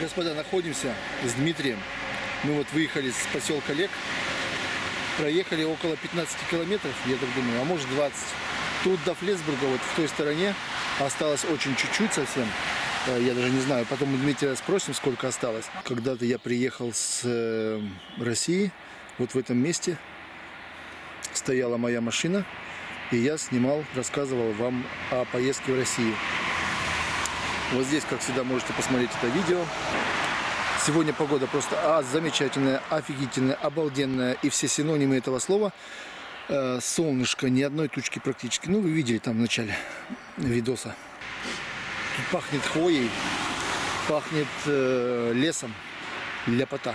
Господа, находимся с Дмитрием. Мы вот выехали с поселка Лек. Проехали около 15 километров, я так думаю, а может 20. Тут до Флесбурга, вот в той стороне, осталось очень чуть-чуть совсем. Э, Я даже не знаю, потом у Дмитрия спросим, сколько осталось. Когда-то я приехал с э, России, вот в этом месте стояла моя машина, и я снимал, рассказывал вам о поездке в Россию. Вот здесь, как всегда, можете посмотреть это видео. Сегодня погода просто а, замечательная, офигительная, обалденная и все синонимы этого слова. Э, солнышко, ни одной тучки практически. Ну, вы видели там в начале видоса. Тут пахнет хвоей, пахнет э, лесом, ляпота.